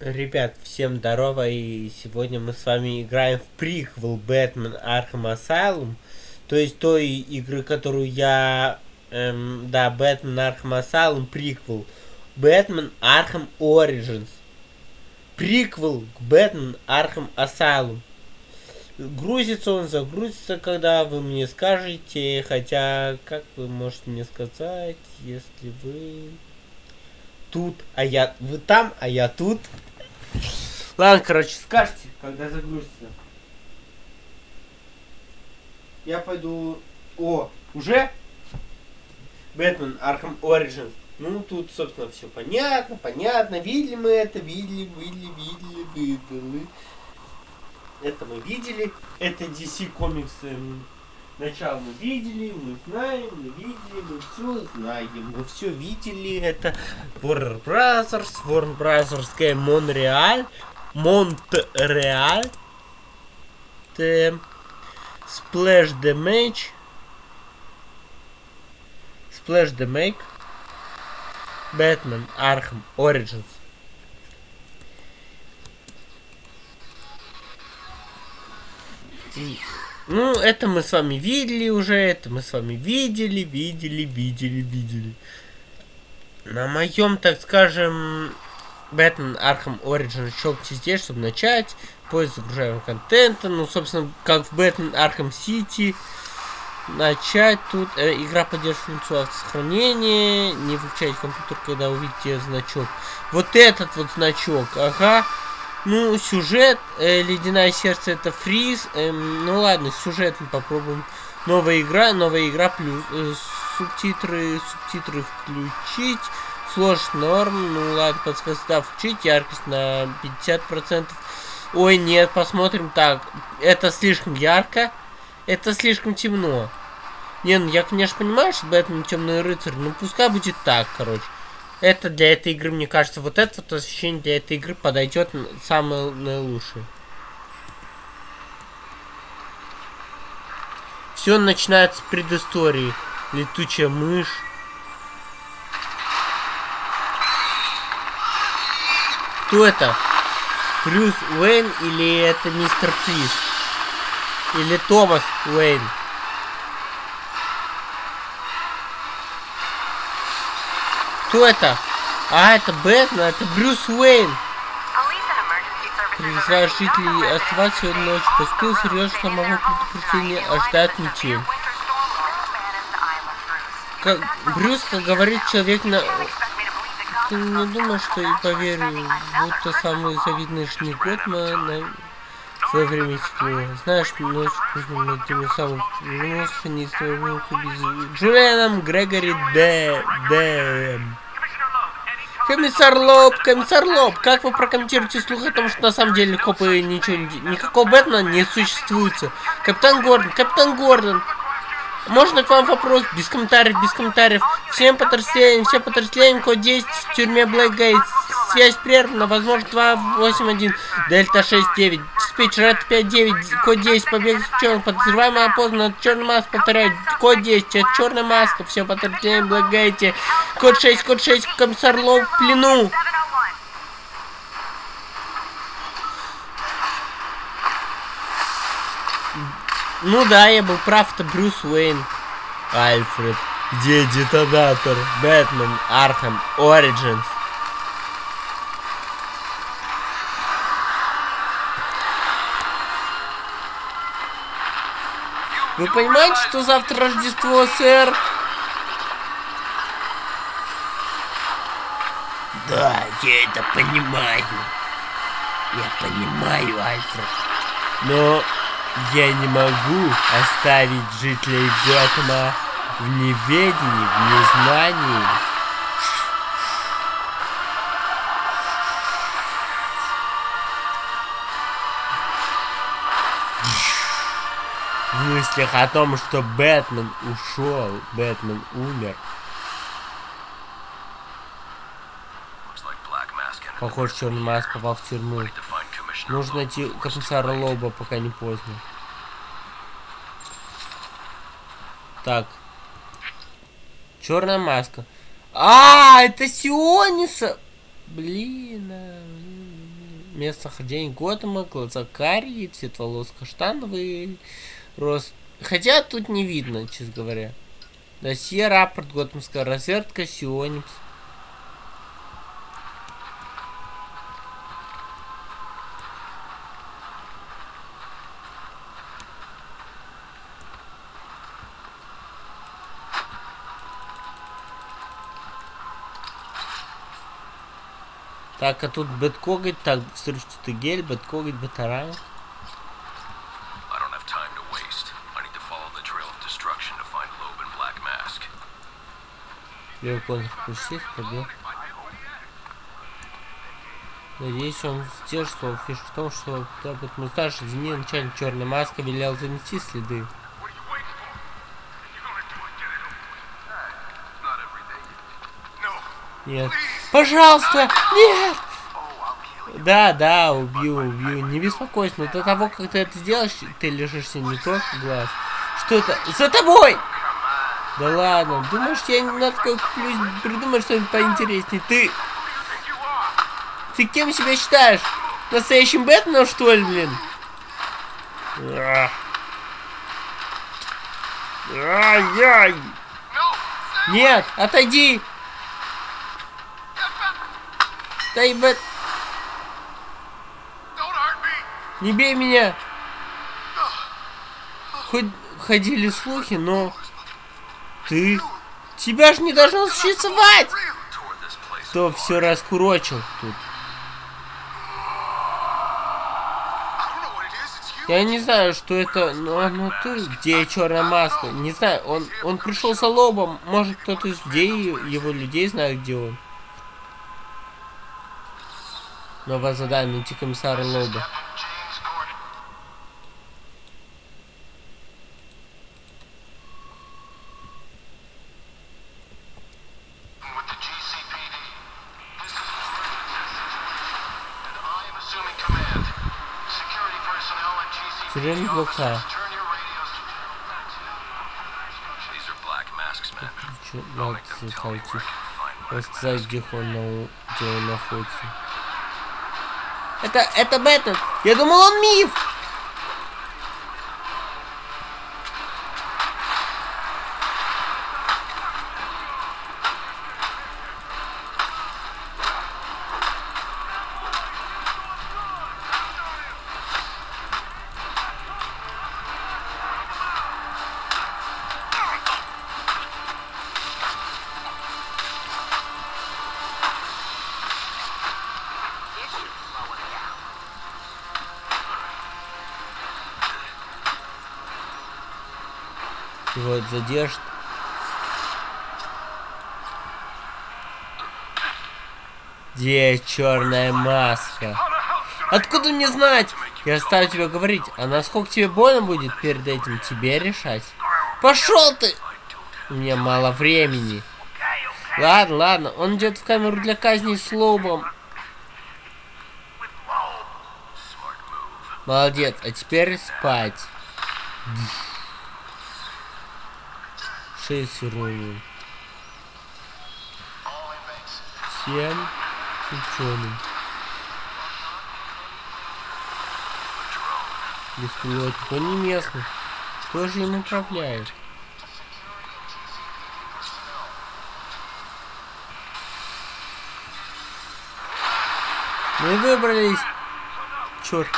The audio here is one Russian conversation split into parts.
Ребят, всем здорово, и сегодня мы с вами играем в приквел Бэтмен Arkham Asylum. То есть той игры, которую я... Эм, да, Бэтмен Arkham Asylum приквел. Бэтмен Arkham Origins. Приквел к Бэтмен Arkham Asylum. Грузится он, загрузится, когда вы мне скажете, хотя, как вы можете мне сказать, если вы тут, а я... Вы там, а я тут. Ладно, короче, скажите, когда загрузится. Я пойду... О, уже? Бэтмен Arkham Origins. Ну, тут, собственно, все понятно, понятно. Видели мы это, видели, видели, видели, видели. Это мы видели. Это DC Comics Начало мы видели, мы знаем, мы видели, мы все знаем, мы все видели. Это Warner Brothers, Warner Brothers Game Montreal, Монреаль, Splash Damage, Splash Damage, Batman Arkham Origins. Ну, это мы с вами видели уже, это мы с вами видели, видели, видели, видели. На моем, так скажем, Batman Arkham Origin щелкните здесь, чтобы начать. Поиск загружаемого контента. Ну, собственно, как в Batman Arkham City. Начать тут. Э, игра поддерживает функцию автосохранения. Не выключайте компьютер, когда увидите значок. Вот этот вот значок, ага. Ну, сюжет, э, Ледяное сердце это фриз. Э, ну ладно, сюжет мы попробуем. Новая игра, новая игра плюс э, субтитры, субтитры включить. Сложность норм, ну ладно, подсказка да, включить, яркость на 50%. Ой, нет, посмотрим так. Это слишком ярко, это слишком темно. Не, ну я, конечно, понимаю, что Бэтмен темный рыцарь, ну пускай будет так, короче. Это для этой игры, мне кажется, вот это вот освещение для этой игры подойдет самое наилучшее. Все начинается с предыстории. Летучая мышь. Кто это? Брюс Уэйн или это мистер Фриз? Или Томас Уэйн? Кто это? А, это Бэтмен, это Брюс Уэйн. Призываю жителей оставаться сегодня ночью. Поступил серьезно, что могу предупреждение ожидать метель. Как Брюс, как говорит человек на... Ты не думал, что и поверю, будто самый завидный на свое время стекло. Знаешь, ночь поздно над теми самым не своего без Джулианом Грегори Д. Дэм. Комиссар Лоб, комиссар Лоб, как вы прокомментируете слух о том, что на самом деле копы ничего не... Никакого Бэтмена не существует. Капитан Гордон, капитан Гордон, можно к вам вопрос? Без комментариев, без комментариев. Всем подразделениям, всем подразделениям, код 10 в тюрьме Блэкгейт. Связь прервана, возможно, 281, Дельта 69. Диспетчер, это 59, код 10, побег с черным, подозреваемый опознан, черный маск, повторяю, код 10, это черная маска, всем подразделениям Блэкгейте. Код 6, код 6, комиссар Лоу в плену. Ну да, я был прав, это Брюс Уэйн. Альфред. Где детонатор? Бэтмен, Arkham, Origins. Вы понимаете, что завтра Рождество, сэр? Да, я это понимаю. Я понимаю, Альфред. Но я не могу оставить жителей Готэма в неведении, в незнании. В мыслях о том, что Бэтмен ушел, Бэтмен умер. Похоже, черный маск попал в тюрьму. Нужно найти комиссара Лоба, пока не поздно. Так. Черная маска. А, это Сиониса! Блин. А, блин. местонахождение Готэма, глаза карие, цвет волос каштановый, рост... Хотя тут не видно, честно говоря. Досье, рапорт, Готэмская разведка, Сионикс. The trail of destruction to find Loeb and Black Mask. Левый контрпустить, пробел. Надеюсь, он сдерживал. Фишка в том, что Табот Мусташ, извини, начальник Черной Маска велел занести следы. Нет. Пожалуйста! Нет! Да, да, убью, убью. Не беспокойся, но до того, как ты это сделаешь, ты лежишься не тот глаз. Что это? За тобой! Да ладно, думаешь, я на такой куплюсь, что-нибудь поинтереснее. Ты... Ты кем себя считаешь? Настоящим Бэтменом, что ли, блин? Ай-яй! Нет, отойди! Дай Бэт... Не бей меня! Хоть ходили слухи, но... Ты... Тебя же не должно существовать! Кто все раскурочил тут? Я не знаю, что это, но, но ты, где черная маска? Не знаю, он, он пришел за лобом. Может, кто-то из людей, его людей знает, где он. Новое задание, найти комиссара Лоба. Чё, I'll надо Mask. где он, где он находится. Это, это Бэтмен! Я думал, он миф! Вот, задержит. Где черная маска? Откуда мне знать? Я оставлю тебе говорить, а насколько тебе больно будет перед этим тебе решать? Пошел ты! У меня мало времени. Ладно, ладно, он идет в камеру для казни с лобом. Молодец, а теперь спать. Шесть уровней. Семь с ученым. Беспилотник. Он не местный. Кто же им управляет? Мы выбрались. Черт.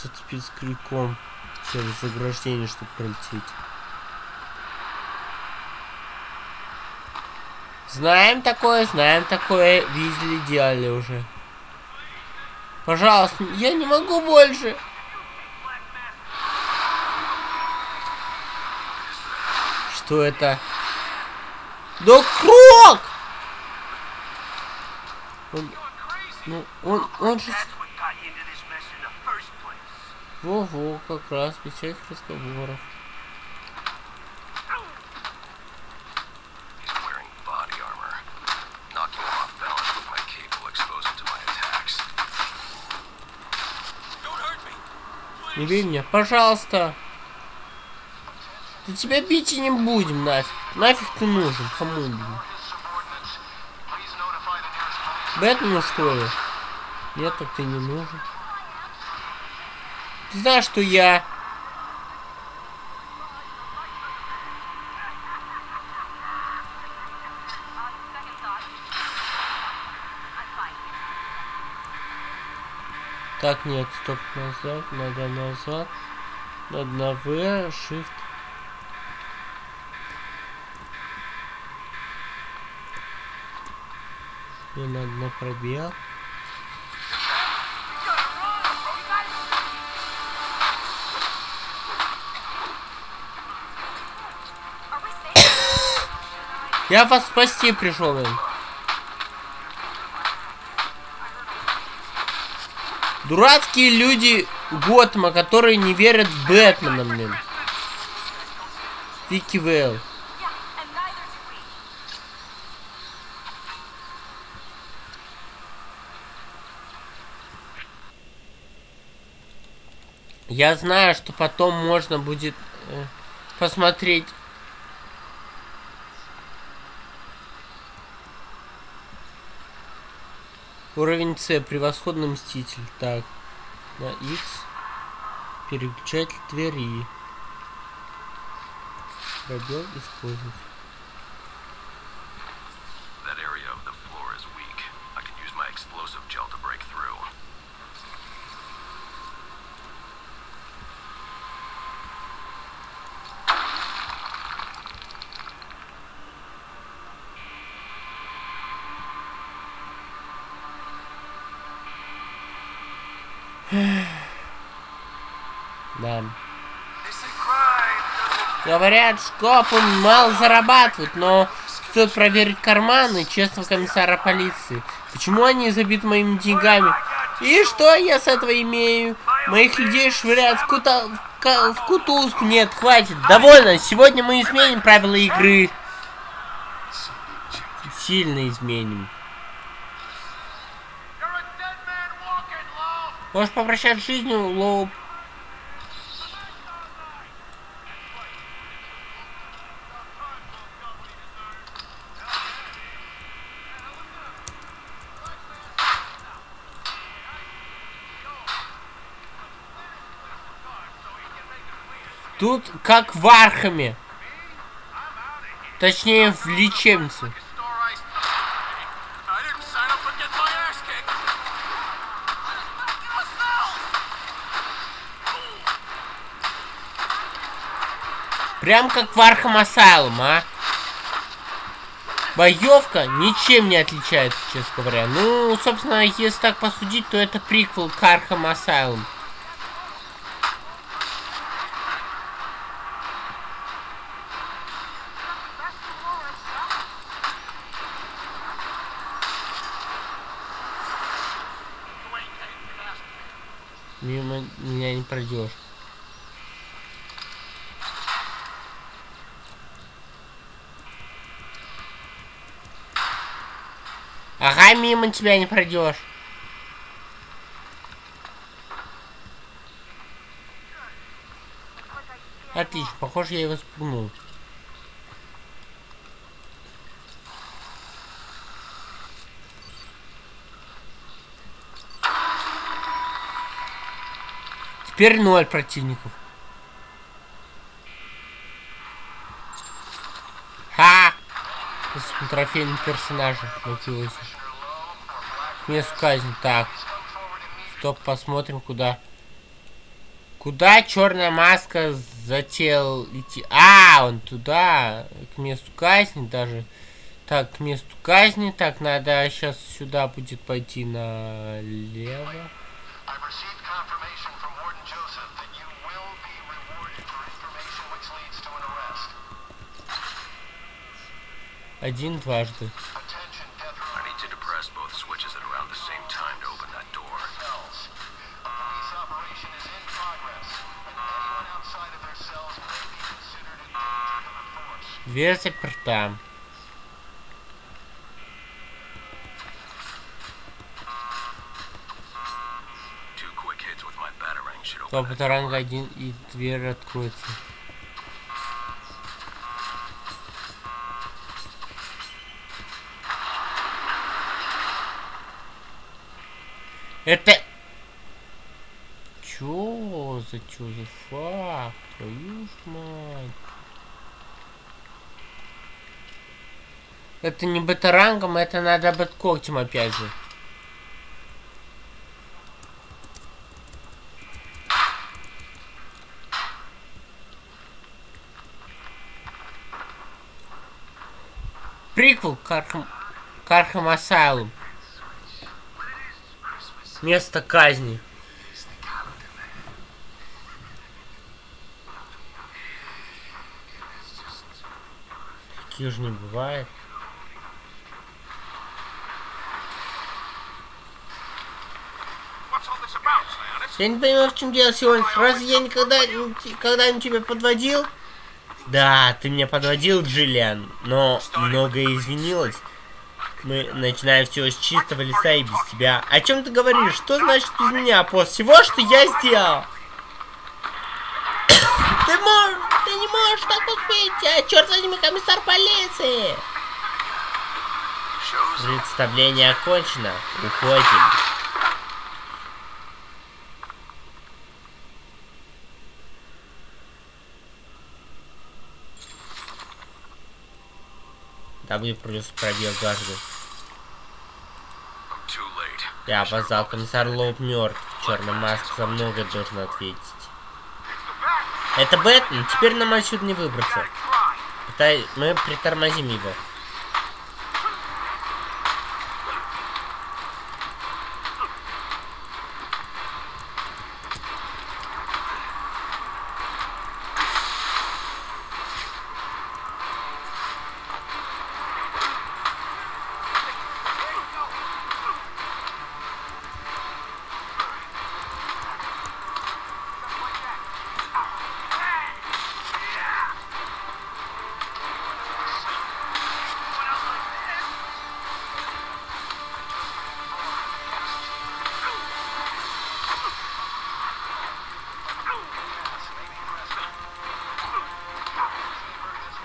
Quickly. зацепить с крюком через заграждение, чтобы пролететь. Знаем такое, знаем такое, видели, делали уже. Пожалуйста, я не могу больше. Что это? Да Крок! Он, ну, он, он же... Во-во, как раз, печать всяких разговоров. Не бей меня, пожалуйста. Ты тебя бить и не будем, нафиг. Нафиг ты нужен, кому блин. Бэтмену что ли? Нет, так ты не нужен. Ты знаешь, что я... Так, нет, стоп, назад, надо назад. Надо на В, Shift. Мне надо на пробел. Я вас спасти пришел. Дурацкие люди Готэма, которые не верят в Бэтмена, блин. Вики Вэлл. Я знаю, что потом можно будет э, посмотреть. Уровень С. Превосходный мститель. Так. На X. Переключатель двери. Пробел использовать. Говорят, шкопы мало зарабатывают, но стоит проверить карманы честного комиссара полиции. Почему они забиты моими деньгами? И что я с этого имею? Моих людей швыряют в, кута... в, кутузку. Нет, хватит. Довольно. Сегодня мы изменим правила игры. Сильно изменим. Можешь попрощаться с жизнью, Лоу. Тут как в Архаме. Точнее, в лечебнице. Прям как в Arkham Asylum, а? Боевка ничем не отличается, честно говоря. Ну, собственно, если так посудить, то это приквел к Arkham Asylum. Мимо меня не пройдешь. Ага, мимо тебя не пройдешь. Отлично, похоже, я его спугнул. Теперь ноль противников. Ха! С трофейным персонажем мотивируется. К месту казни. Так. Стоп, посмотрим, куда. Куда черная маска затеял идти? А, он туда, к месту казни даже. Так, к месту казни. Так, надо сейчас сюда будет пойти налево. The force. Дверь заперта. Two quick hits with my batarang should Топ ранга один и дверь откроется. Это... Чё за чё за факт? Твою ж мать. Это не бэтарангом, это надо бэткогтем опять же. Приквел к Arkham... к Arkham Asylum. Место казни. Такие же не бывает. Я не понимаю, в чем дело сегодня. Разве я никогда, когда-нибудь тебя подводил? Да, ты меня подводил, Джиллиан, но многое изменилось. Мы начинаем все с чистого листа и без тебя. О чем ты говоришь? Что значит без меня? После всего, что я сделал? ты можешь, ты не можешь так успеть, а черт возьми, комиссар полиции! Представление окончено. Уходим. W плюс пробел дважды. Я опоздал, комиссар Лоуп мертв. Черная маска за многое должен ответить. Это Бэтмен, теперь нам отсюда не выбраться. Пытай- Мы притормозим его.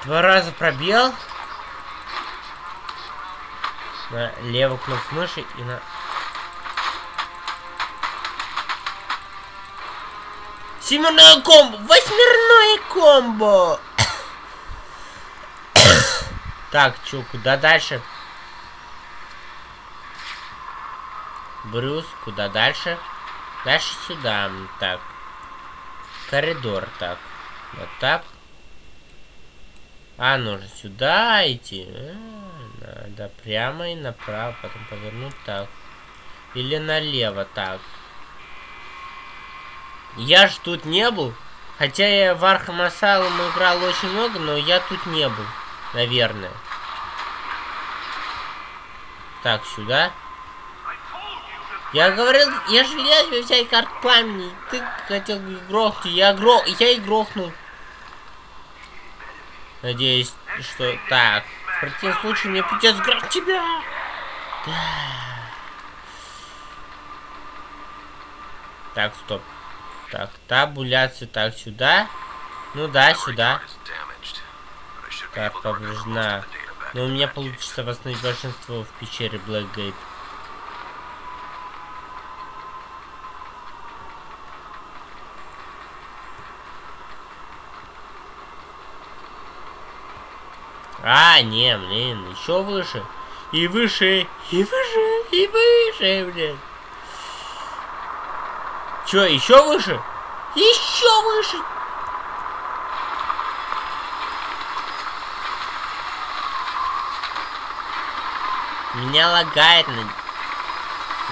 Два раза пробел. На левую кнопку мыши и на... Семерное комбо! Восьмерное комбо! так, чё, куда дальше? Брюс, куда дальше? Дальше сюда. Так. Коридор, так. Вот так. А, нужно сюда идти. А, надо прямо и направо, потом повернуть так. Или налево так. Я ж тут не был. Хотя я в Arkham Asylum играл очень много, но я тут не был. Наверное. Так, сюда. Я говорил, я же велел тебе взять карту пламени. Ты хотел грохнуть. Я грох... Я и грохнул. Надеюсь, что... Так. В противном случае мне придется грохнуть тебя. Да. Так, стоп. Так, табуляция. Так, сюда. Ну да, сюда. Most повреждена. Но у меня получится восстановить большинство в пещере Блэкгейт. А, не, блин, еще выше. И выше, и выше, и выше, блин. Че, еще выше? Еще выше! Меня лагает на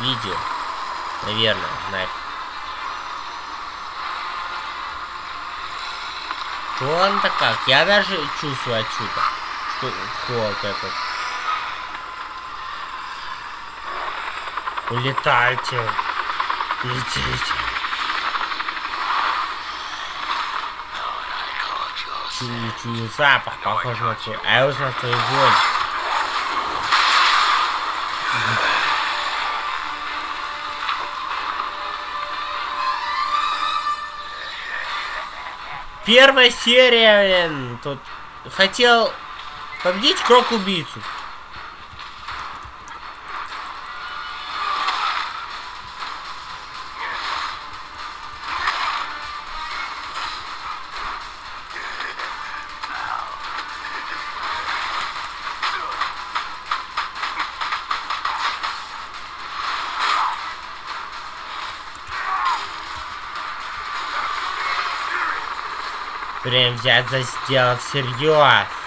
видео. Наверное, нафиг. Холодно как? Я даже чувствую отсюда, холод этот. Улетайте. Летите. Чую, чую запах, похож на твой. А я узнал твою вонь. Первая серия, блин, тут хотел победить Крок-убийцу. Прям взять за сделал всерьез.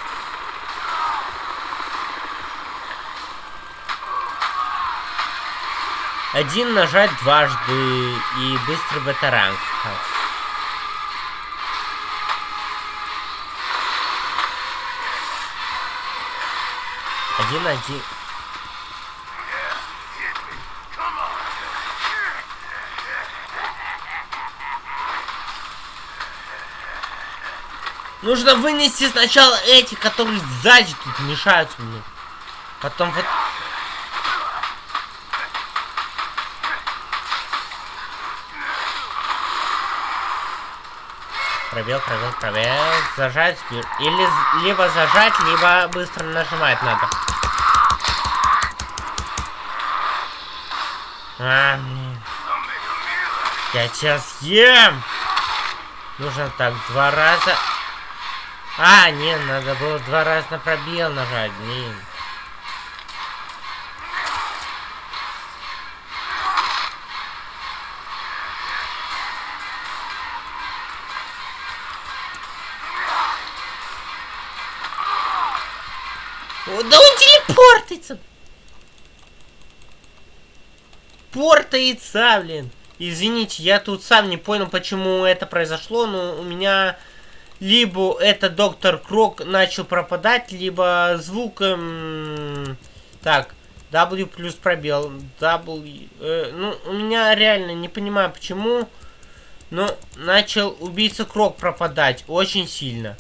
Один нажать дважды и быстрый батаранг. Один один. Нужно вынести сначала эти, которые сзади тут мешаются мне. Потом вот... Пробел, пробел, пробел. Зажать. Или либо зажать, либо быстро нажимать надо. А, блин. Я сейчас ем. Нужно так два раза. А, нет, надо было два раза на пробел нажать, блин. Да он телепортится! Портается, блин. Извините, я тут сам не понял, почему это произошло, но у меня либо это доктор Крок начал пропадать, либо звук... Эм, так, W плюс пробел. W... Э, ну, у меня реально не понимаю, почему... Но начал убийца Крок пропадать очень сильно.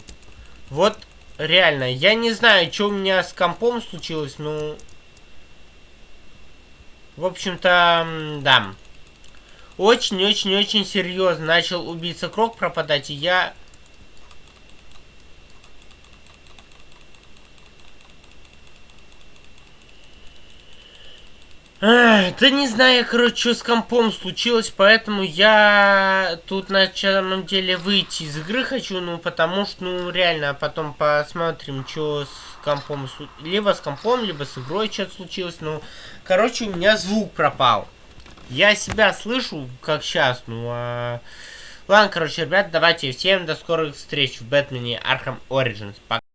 Вот, реально, я не знаю, что у меня с компом случилось, но... В общем-то, да. Очень-очень-очень серьезно начал убийца Крок пропадать, и я... да не знаю, короче, что с компом случилось, поэтому я тут на самом деле выйти из игры хочу, ну, потому что, ну, реально, потом посмотрим, что с компом, либо с компом, либо с игрой что-то случилось, ну, короче, у меня звук пропал. Я себя слышу, как сейчас, ну, а... Ладно, короче, ребят, давайте всем до скорых встреч в Бэтмене Arkham Origins. Пока.